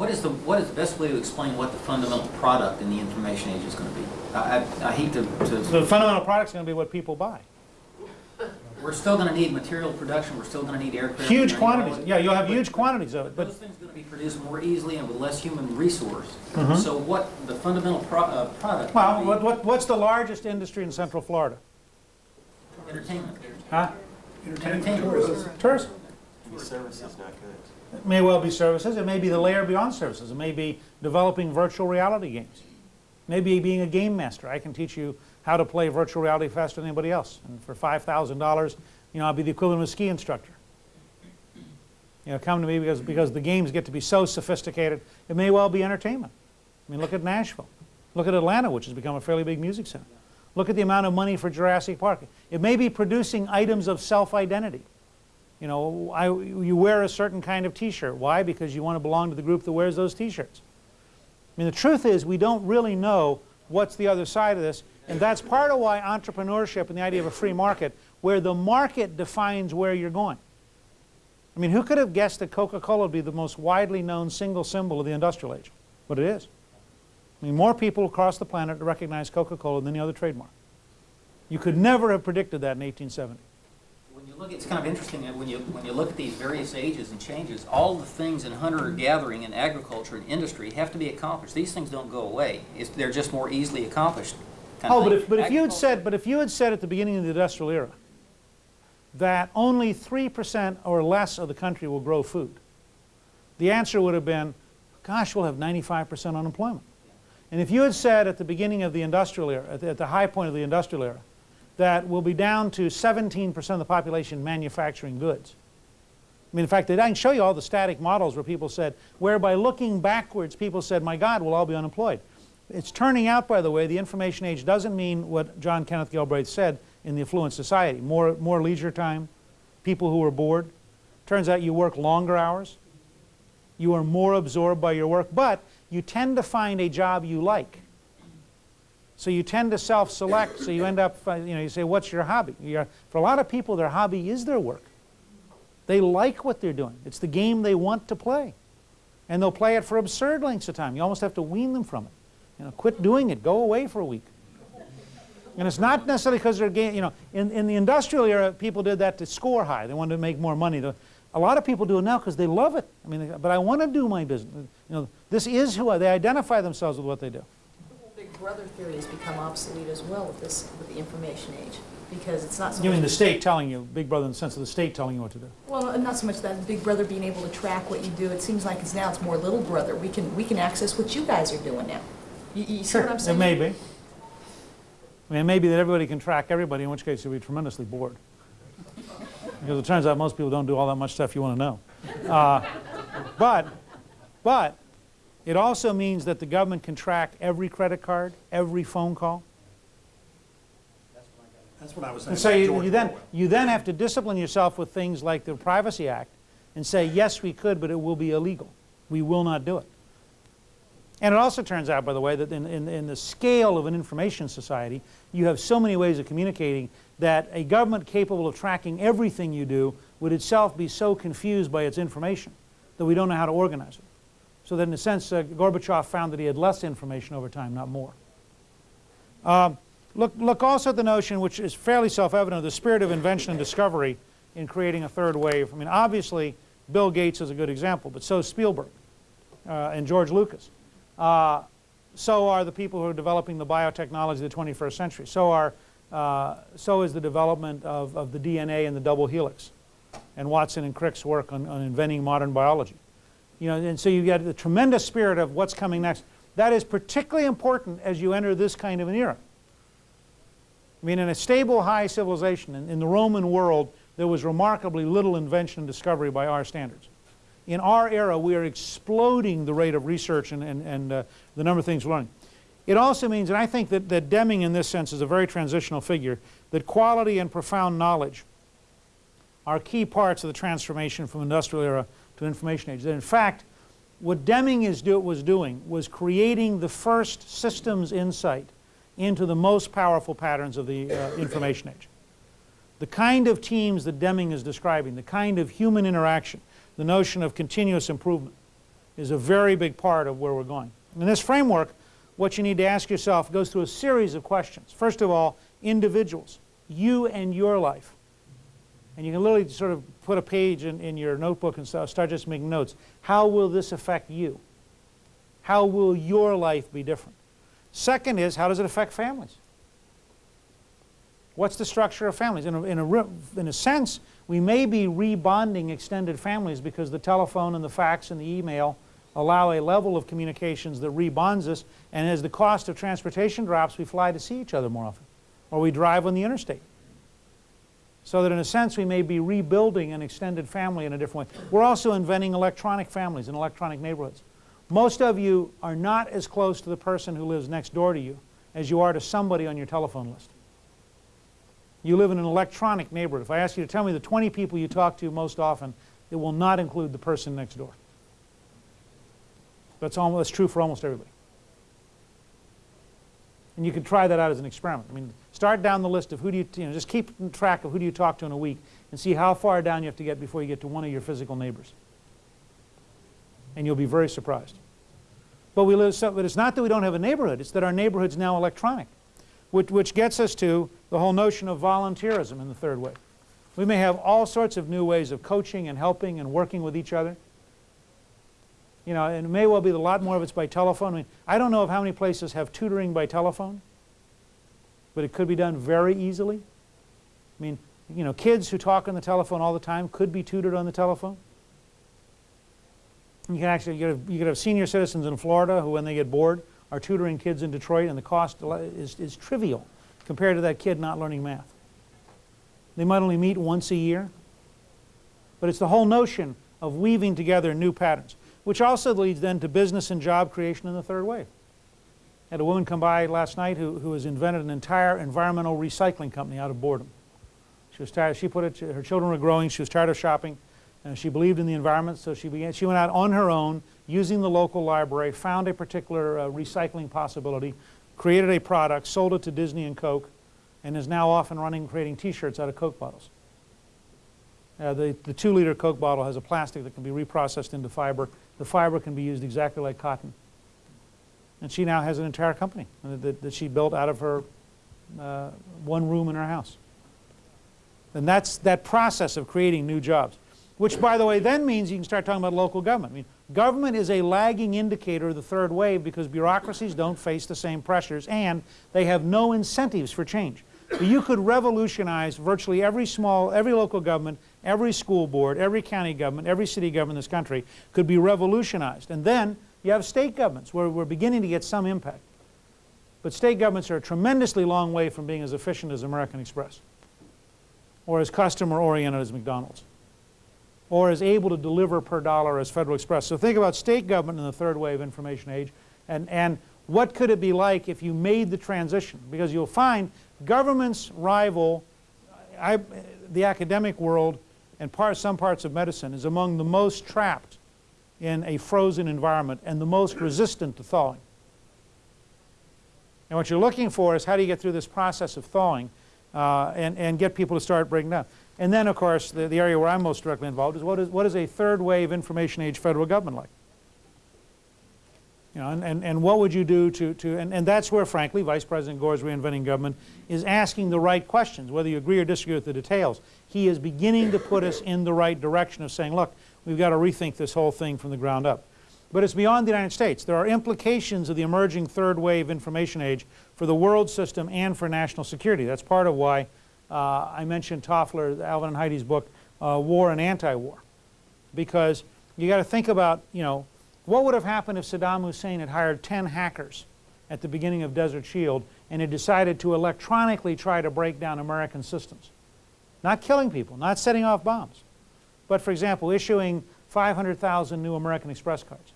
what is the, what is the best way to explain what the fundamental product in the information age is going to be? I, I- I hate to, to, The fundamental product is going to be what people buy. we're still going to need material production, we're still going to need aircraft. Huge we're gonna need all quantities. that. Yeah, you'll have But huge quantities of it, But Those but things are going to be produced more easily and with less human resource. Mhm. So what, the fundamental pro, uh, product well, would what, what, what's the largest industry in Central Florida? entertainment. Huh? Entertainment. Tourism. Service is not good. It may well be services. It may be the layer beyond services. It may be developing virtual reality games. Maybe being a game master. I can teach you how to play virtual reality faster than anybody else. And for $5,000, you know, I'll be the equivalent of a ski instructor. You know, come to me because, because the games get to be so sophisticated. It may well be entertainment. I mean, look at Nashville. Look at Atlanta, which has become a fairly big music center. Look at the amount of money for Jurassic Park. It may be producing items of self-identity. You know, I, you wear a certain kind of t-shirt. Why? Because you want to belong to the group that wears those t-shirts. I mean, the truth is we don't really know what's the other side of this, and that's part of why entrepreneurship and the idea of a free market, where the market defines where you're going. I mean, who could have guessed that Coca-Cola would be the most widely known single symbol of the industrial age? But it is. I mean, more people across the planet recognize Coca-Cola than any other trademark. You could never have predicted that in 1870. When you look, it's kind of interesting that when you, when you look at these various ages and changes, all the things in hunter-gathering and agriculture and industry have to be accomplished. These things don't go away. It's, they're just more easily accomplished. Oh, but if, but if you had said, but if you had said at the beginning of the industrial era that only 3% or less of the country will grow food, the answer would have been, gosh, we'll have 95% unemployment. And if you had said at the beginning of the industrial era, at the, at the high point of the industrial era, that we'll be down to 17% of the population manufacturing goods. I mean, in fact, I can show you all the static models where people said, where by looking backwards, people said, my God, we'll all be unemployed. It's turning out, by the way, the information age doesn't mean what John Kenneth Galbraith said in the affluent society. More, more leisure time, people who are bored. Turns out you work longer hours. You are more absorbed by your work, but you tend to find a job you like. So you tend to self-select, so you end up, uh, you know, you say, what's your hobby? You're, for a lot of people, their hobby is their work. They like what they're doing. It's the game they want to play. And they'll play it for absurd lengths of time. You almost have to wean them from it. You know, quit doing it. Go away for a week. And it's not necessarily because they're, ga- you know, in, in the industrial era, people did that to score high. They wanted to make more money. A lot of people do it now because they love it. I mean, but I want to do my business. You know, this is who I, they identify themselves with what they do. Big brother theory has become obsolete as well with this, with the information age, because it's not so You mean the state telling you, big brother in the sense of the state telling you what to do. well, not so much that big brother being able to track what you do, it seems like it's now it's more little brother. We can, we can access what you guys are doing now. You, you see what I'm saying? It may be. I mean, it may be that everybody can track everybody, in which case you'll be tremendously bored. Because it turns out most people don't do all that much stuff you want to know. Uh, but, but, it also means that the government can track every credit card, every phone call. That's what I was saying. And so you, you then, you then have to discipline yourself with things like the Privacy Act and say, yes, we could, but it will be illegal. We will not do it. And it also turns out, by the way, that in, in, in the scale of an information society, you have so many ways of communicating that a government capable of tracking everything you do would itself be so confused by its information that we don't know how to organize it. So that in a sense, uh, Gorbachev found that he had less information over time, not more. Um, look, look also at the notion, which is fairly self-evident, of the spirit of invention and discovery in creating a third wave. I mean, obviously, Bill Gates is a good example, but so is Spielberg uh, and George Lucas. Uh, so are the people who are developing the biotechnology of the 21st century. So, are, uh, so is the development of, of the DNA and the double helix and Watson and Crick's work on, on inventing modern biology. You know, and so you get the tremendous spirit of what's coming next. That is particularly important as you enter this kind of an era. I mean, in a stable, high civilization, in, in the Roman world, there was remarkably little invention and discovery by our standards. In our era, we are exploding the rate of research and, and, and uh, the number of things we're learning. It also means, and I think that, that Deming in this sense is a very transitional figure, that quality and profound knowledge are key parts of the transformation from industrial era to information age. That in fact, what Deming is do, was doing was creating the first systems insight into the most powerful patterns of the uh, information age. The kind of teams that Deming is describing, the kind of human interaction, the notion of continuous improvement, is a very big part of where we're going. In this framework, what you need to ask yourself goes through a series of questions. First of all, individuals, you and your life. And you can literally sort of put a page in, in your notebook and start, start just making notes. How will this affect you? How will your life be different? Second is, how does it affect families? What's the structure of families? In a, in a, in a sense, we may be rebonding extended families because the telephone and the fax and the email allow a level of communications that rebonds us, and as the cost of transportation drops, we fly to see each other more often, or we drive on the interstate. So that in a sense, we may be rebuilding an extended family in a different way. We're also inventing electronic families and electronic neighborhoods. Most of you are not as close to the person who lives next door to you as you are to somebody on your telephone list. You live in an electronic neighborhood. If I ask you to tell me the 20 people you talk to most often, it will not include the person next door. That's, almost, that's true for almost everybody. And you can try that out as an experiment. I mean, start down the list of who do you, you know, just keep track of who do you talk to in a week and see how far down you have to get before you get to one of your physical neighbors. And you'll be very surprised. But, we live so, but it's not that we don't have a neighborhood, it's that our neighborhood's now electronic, which, which gets us to the whole notion of volunteerism in the third wave. We may have all sorts of new ways of coaching and helping and working with each other. You know, and it may well be a lot more of it's by telephone. I mean, I don't know of how many places have tutoring by telephone, but it could be done very easily. I mean, you know, kids who talk on the telephone all the time could be tutored on the telephone. You can actually you could, have, have senior citizens in Florida who, when they get bored, are tutoring kids in Detroit, and the cost is, is trivial compared to that kid not learning math. They might only meet once a year, but it's the whole notion of weaving together new patterns, which also leads then to business and job creation in the third wave. I had a woman come by last night who, who has invented an entire environmental recycling company out of boredom. She was tired, she put it, her children were growing, she was tired of shopping, and she believed in the environment, so she began, she went out on her own, using the local library, found a particular uh, recycling possibility, created a product, sold it to Disney and Coke, and is now off and running creating t-shirts out of Coke bottles. Uh, the, the two liter Coke bottle has a plastic that can be reprocessed into fiber. The fiber can be used exactly like cotton. And she now has an entire company that, that she built out of her uh, one room in her house. And that's that process of creating new jobs, which by the way then means you can start talking about local government. I mean, government is a lagging indicator of the third wave because bureaucracies don't face the same pressures and they have no incentives for change. But you could revolutionize virtually every small, every local government, every school board, every county government, every city government in this country could be revolutionized. And then you have state governments where we're beginning to get some impact. But state governments are a tremendously long way from being as efficient as American Express or as customer oriented as McDonald's or as able to deliver per dollar as Federal Express. So think about state government in the third wave information age and, and what could it be like if you made the transition? Because you'll find governments rival I, the academic world and some parts of medicine is among the most trapped in a frozen environment and the most resistant to thawing. And what you're looking for is how do you get through this process of thawing uh, and, and get people to start breaking down. And then, of course, the, the area where I'm most directly involved is what is, what is a third wave information age federal government like? You know, and, and, and what would you do to, to and, and that's where, frankly, Vice President Gore's reinventing government is asking the right questions, whether you agree or disagree with the details. He is beginning to put us in the right direction of saying, look, we've got to rethink this whole thing from the ground up. But it's beyond the United States. There are implications of the emerging third wave information age for the world system and for national security. That's part of why uh, I mentioned Toffler, Alvin and Heidi's book, uh, War and Anti-War. Because you got to think about, you know, what would have happened if Saddam Hussein had hired 10 hackers at the beginning of Desert Shield and had decided to electronically try to break down American systems? Not killing people, not setting off bombs, but for example, issuing 500,000 new American Express cards.